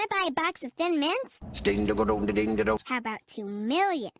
I buy a box of Thin Mints? How about two million?